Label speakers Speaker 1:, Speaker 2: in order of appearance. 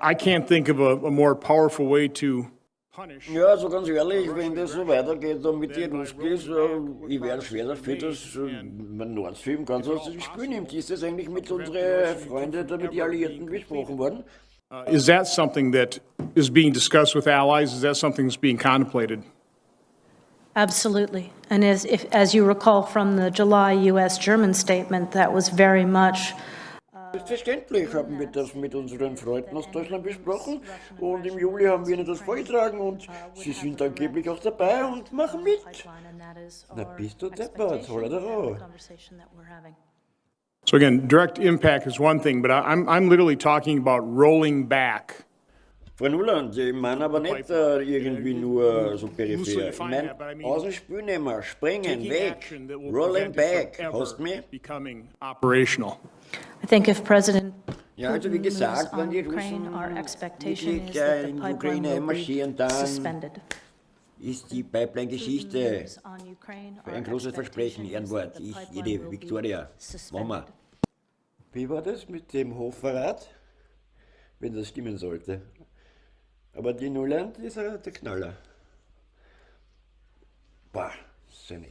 Speaker 1: I I can't think of a, a more powerful way to punish
Speaker 2: Ja, also ganz ehrlich, wenn das so weitergeht da mit den Ruskis, ich wäre schwer dafür, dass man Nord Stream ganz aus dem Spiel nimmt. Ist das eigentlich mit unseren Freunden, da mit den Alliierten besprochen worden?
Speaker 1: Uh, Is that something that is being discussed with allies? Is that something that's being contemplated?
Speaker 3: Absolutely. And as, if, as you recall from the July US-German statement, that was very much
Speaker 2: Selbstverständlich haben wir das mit unseren Freunden aus Deutschland besprochen und im Juli haben wir ihnen das vorgetragen und sie sind angeblich auch dabei und machen mit. Na bist du deppert, holla da raus.
Speaker 1: So again, direct impact is one thing, but I'm, I'm literally talking about rolling back.
Speaker 2: Frau Nuland, ich meine aber nicht äh, irgendwie nur so peripher. Ich meine, aus dem Spiel nehmen, springen, weg, rolling back. Hast du mich?
Speaker 3: I think if President
Speaker 2: Ja, also wie gesagt, wenn die Russen wirklich
Speaker 3: is
Speaker 2: äh, in die
Speaker 3: pipeline
Speaker 2: Ukraine
Speaker 3: be
Speaker 2: dann ist die Pipeline-Geschichte ein großes Versprechen, Ehrenwort. Ich, jede Victoria, Mama. Wie war das mit dem Hochverrat? Wenn das stimmen sollte. Aber die Nuland ist äh, der Knaller.